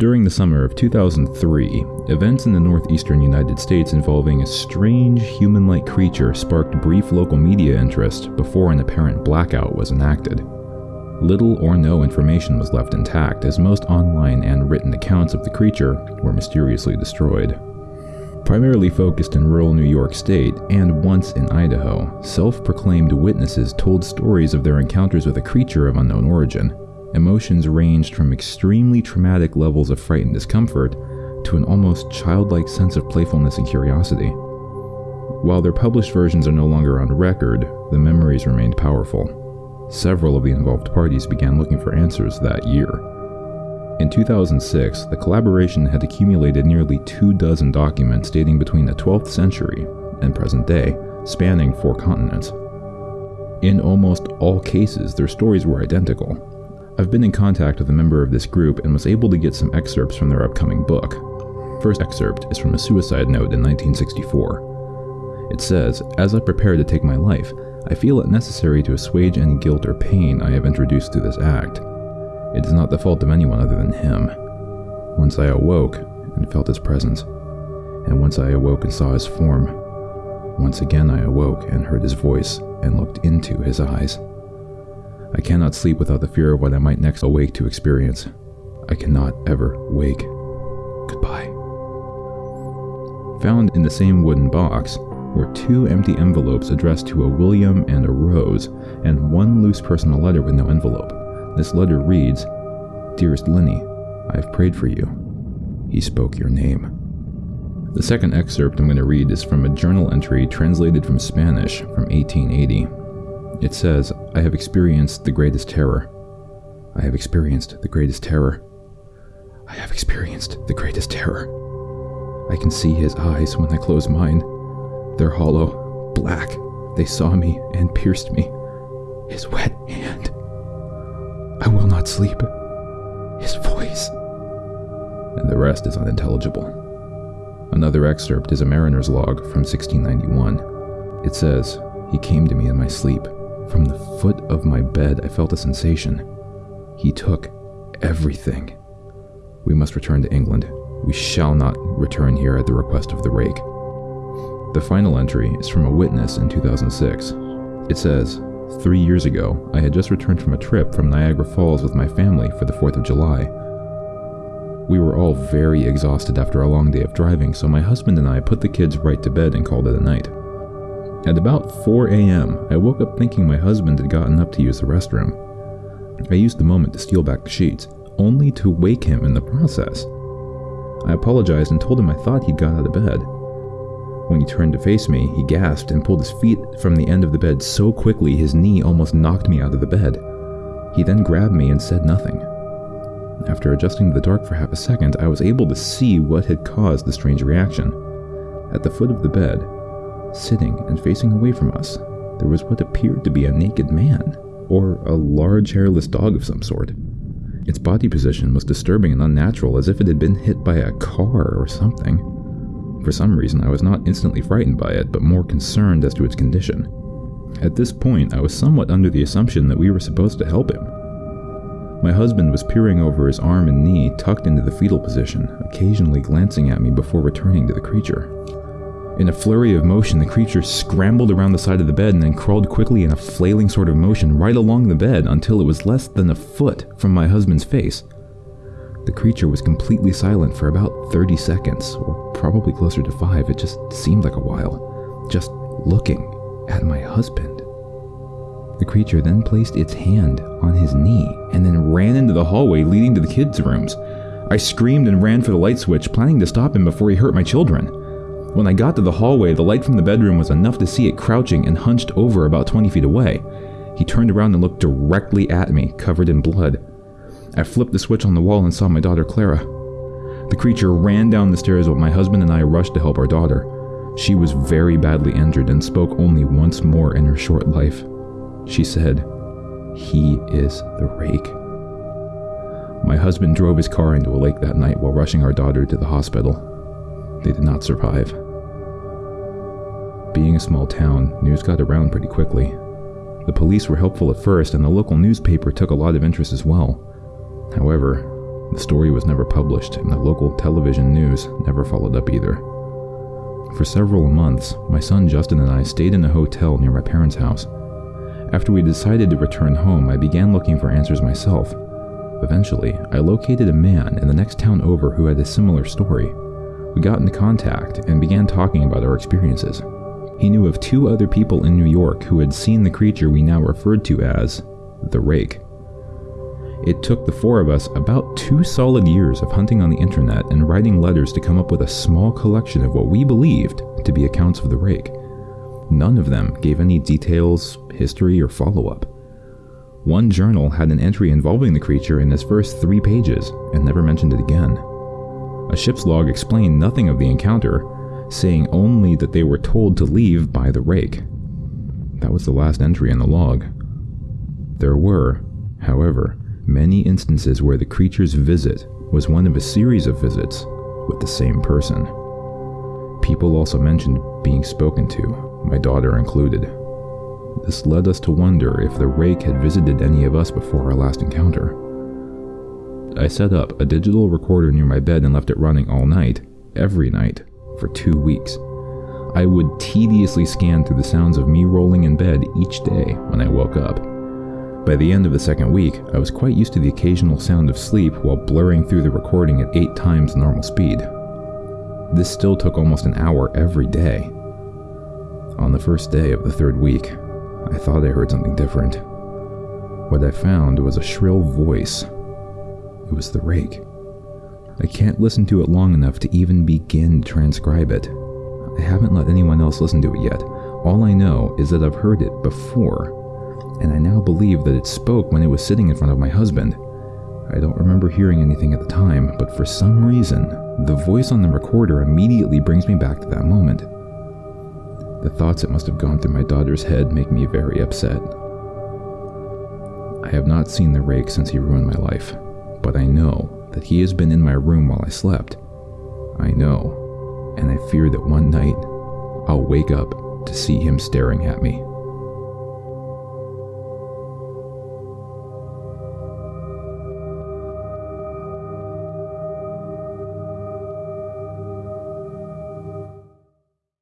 During the summer of 2003, events in the northeastern United States involving a strange human like creature sparked brief local media interest before an apparent blackout was enacted. Little or no information was left intact, as most online and written accounts of the creature were mysteriously destroyed. Primarily focused in rural New York State and once in Idaho, self proclaimed witnesses told stories of their encounters with a creature of unknown origin. Emotions ranged from extremely traumatic levels of fright and discomfort to an almost childlike sense of playfulness and curiosity. While their published versions are no longer on record, the memories remained powerful. Several of the involved parties began looking for answers that year. In 2006, the collaboration had accumulated nearly two dozen documents dating between the 12th century and present day, spanning four continents. In almost all cases, their stories were identical. I've been in contact with a member of this group and was able to get some excerpts from their upcoming book. First excerpt is from a suicide note in 1964. It says, As I prepare to take my life, I feel it necessary to assuage any guilt or pain I have introduced through this act. It is not the fault of anyone other than him. Once I awoke and felt his presence, and once I awoke and saw his form, once again I awoke and heard his voice and looked into his eyes. I cannot sleep without the fear of what I might next awake to experience. I cannot ever wake. Goodbye. Found in the same wooden box were two empty envelopes addressed to a William and a Rose, and one loose personal letter with no envelope. This letter reads Dearest Lenny, I have prayed for you. He spoke your name. The second excerpt I'm going to read is from a journal entry translated from Spanish from 1880. It says, I have experienced the greatest terror. I have experienced the greatest terror. I have experienced the greatest terror. I can see his eyes when I close mine. They're hollow, black. They saw me and pierced me. His wet hand. I will not sleep. His voice. And the rest is unintelligible. Another excerpt is a mariner's log from 1691. It says, He came to me in my sleep. From the foot of my bed, I felt a sensation. He took everything. We must return to England. We shall not return here at the request of the rake. The final entry is from a witness in 2006. It says, Three years ago, I had just returned from a trip from Niagara Falls with my family for the 4th of July. We were all very exhausted after a long day of driving, so my husband and I put the kids right to bed and called it a night. At about 4 a.m., I woke up thinking my husband had gotten up to use the restroom. I used the moment to steal back the sheets, only to wake him in the process. I apologized and told him I thought he'd got out of bed. When he turned to face me, he gasped and pulled his feet from the end of the bed so quickly his knee almost knocked me out of the bed. He then grabbed me and said nothing. After adjusting to the dark for half a second, I was able to see what had caused the strange reaction. At the foot of the bed, Sitting and facing away from us, there was what appeared to be a naked man, or a large hairless dog of some sort. Its body position was disturbing and unnatural, as if it had been hit by a car or something. For some reason, I was not instantly frightened by it, but more concerned as to its condition. At this point, I was somewhat under the assumption that we were supposed to help him. My husband was peering over his arm and knee, tucked into the fetal position, occasionally glancing at me before returning to the creature. In a flurry of motion, the creature scrambled around the side of the bed and then crawled quickly in a flailing sort of motion right along the bed until it was less than a foot from my husband's face. The creature was completely silent for about 30 seconds, or probably closer to five, it just seemed like a while, just looking at my husband. The creature then placed its hand on his knee and then ran into the hallway leading to the kids' rooms. I screamed and ran for the light switch, planning to stop him before he hurt my children. When I got to the hallway, the light from the bedroom was enough to see it crouching and hunched over about 20 feet away. He turned around and looked directly at me, covered in blood. I flipped the switch on the wall and saw my daughter Clara. The creature ran down the stairs while my husband and I rushed to help our daughter. She was very badly injured and spoke only once more in her short life. She said, He is the rake. My husband drove his car into a lake that night while rushing our daughter to the hospital. They did not survive. Being a small town, news got around pretty quickly. The police were helpful at first, and the local newspaper took a lot of interest as well. However, The story was never published, and the local television news never followed up either. For several months, my son Justin and I stayed in a hotel near my parents' house. After we decided to return home, I began looking for answers myself. Eventually, I located a man in the next town over who had a similar story. We got into contact and began talking about our experiences. He knew of two other people in New York who had seen the creature we now referred to as the Rake. It took the four of us about two solid years of hunting on the internet and writing letters to come up with a small collection of what we believed to be accounts of the Rake. None of them gave any details, history, or follow up. One journal had an entry involving the creature in its first three pages and never mentioned it again. A ship's log explained nothing of the encounter, saying only that they were told to leave by the rake. That was the last entry in the log. There were, however, many instances where the creature's visit was one of a series of visits with the same person. People also mentioned being spoken to, my daughter included. This led us to wonder if the rake had visited any of us before our last encounter. I set up a digital recorder near my bed and left it running all night, every night, for two weeks. I would tediously scan through the sounds of me rolling in bed each day when I woke up. By the end of the second week, I was quite used to the occasional sound of sleep while blurring through the recording at eight times normal speed. This still took almost an hour every day. On the first day of the third week, I thought I heard something different. What I found was a shrill voice. It was the rake. I can't listen to it long enough to even begin to transcribe it. I haven't let anyone else listen to it yet. All I know is that I've heard it before, and I now believe that it spoke when it was sitting in front of my husband. I don't remember hearing anything at the time, but for some reason, the voice on the recorder immediately brings me back to that moment. The thoughts that must have gone through my daughter's head make me very upset. I have not seen the rake since he ruined my life, but I know that he has been in my room while I slept. I know, and I fear that one night I'll wake up to see him staring at me.